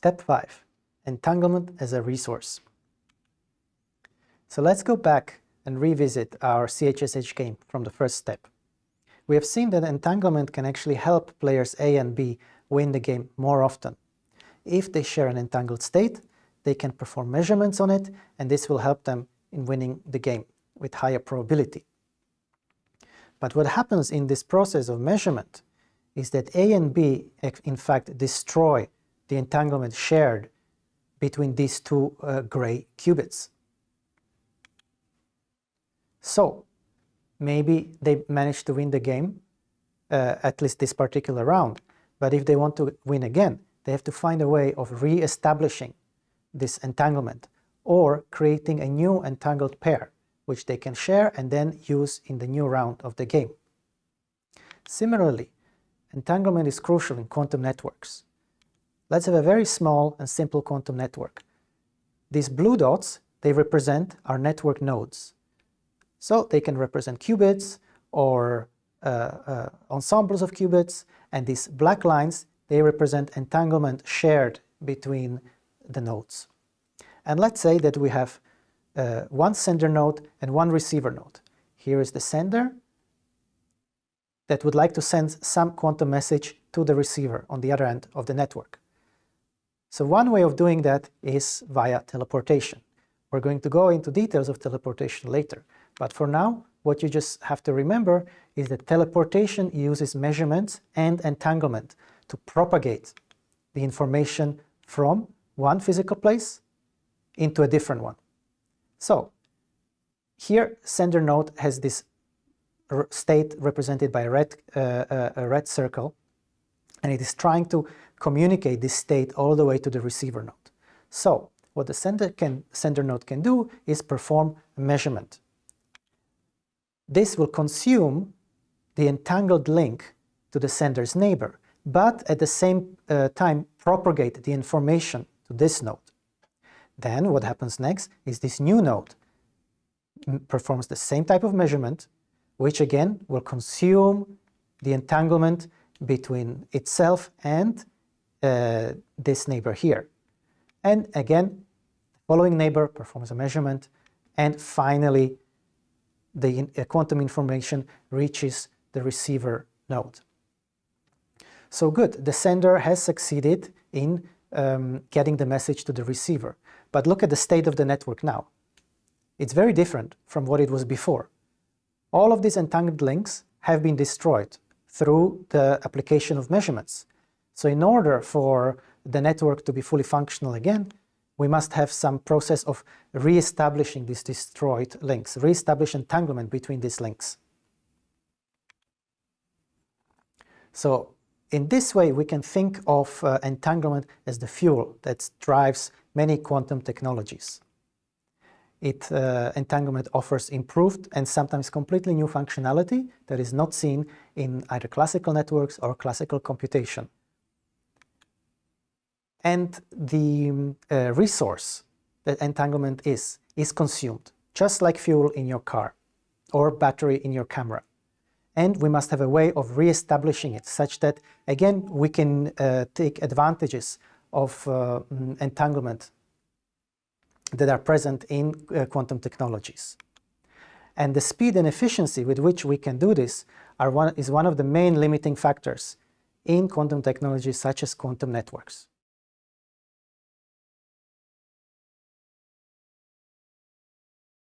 Step 5. Entanglement as a resource. So let's go back and revisit our CHSH game from the first step. We have seen that entanglement can actually help players A and B win the game more often. If they share an entangled state, they can perform measurements on it and this will help them in winning the game with higher probability. But what happens in this process of measurement is that A and B in fact destroy the entanglement shared between these two uh, gray qubits. So maybe they managed to win the game, uh, at least this particular round, but if they want to win again, they have to find a way of re-establishing this entanglement or creating a new entangled pair which they can share and then use in the new round of the game. Similarly, entanglement is crucial in quantum networks. Let's have a very small and simple quantum network. These blue dots, they represent our network nodes. So they can represent qubits or uh, uh, ensembles of qubits, and these black lines, they represent entanglement shared between the nodes. And let's say that we have uh, one sender node and one receiver node. Here is the sender that would like to send some quantum message to the receiver on the other end of the network. So one way of doing that is via teleportation. We're going to go into details of teleportation later, but for now, what you just have to remember is that teleportation uses measurements and entanglement to propagate the information from one physical place into a different one. So here sender node has this state represented by a red, uh, uh, a red circle and it is trying to communicate this state all the way to the receiver node. So what the sender, can, sender node can do is perform a measurement. This will consume the entangled link to the sender's neighbor, but at the same uh, time propagate the information to this node. Then what happens next is this new node performs the same type of measurement, which again will consume the entanglement between itself and uh, this neighbor here. And again, following neighbor performs a measurement, and finally the uh, quantum information reaches the receiver node. So good, the sender has succeeded in um, getting the message to the receiver. But look at the state of the network now. It's very different from what it was before. All of these entangled links have been destroyed through the application of measurements. So in order for the network to be fully functional again, we must have some process of re-establishing these destroyed links, re-establish entanglement between these links. So in this way, we can think of uh, entanglement as the fuel that drives many quantum technologies. It, uh, entanglement offers improved and sometimes completely new functionality that is not seen in either classical networks or classical computation. And the uh, resource that entanglement is, is consumed, just like fuel in your car or battery in your camera. And we must have a way of re-establishing it such that, again, we can uh, take advantages of uh, mm, entanglement that are present in uh, quantum technologies. And the speed and efficiency with which we can do this one, is one of the main limiting factors in quantum technologies such as quantum networks.